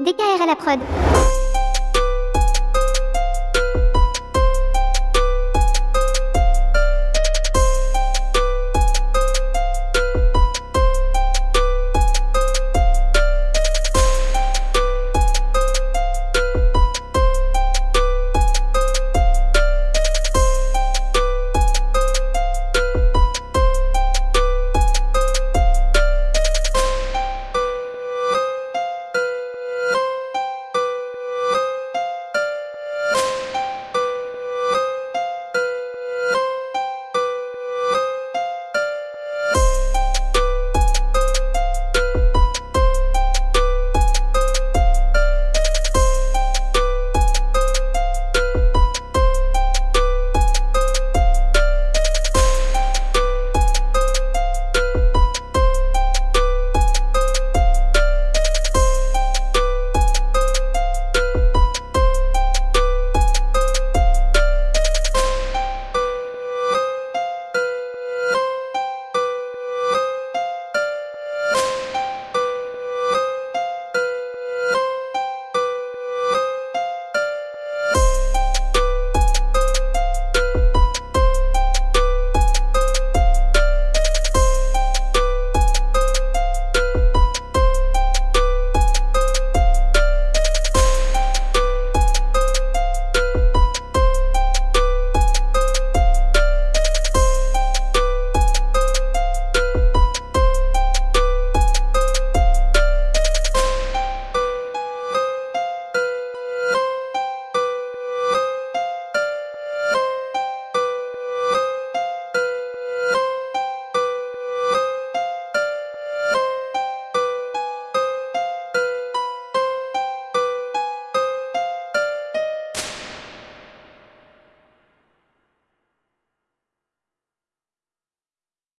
DKR à la prod.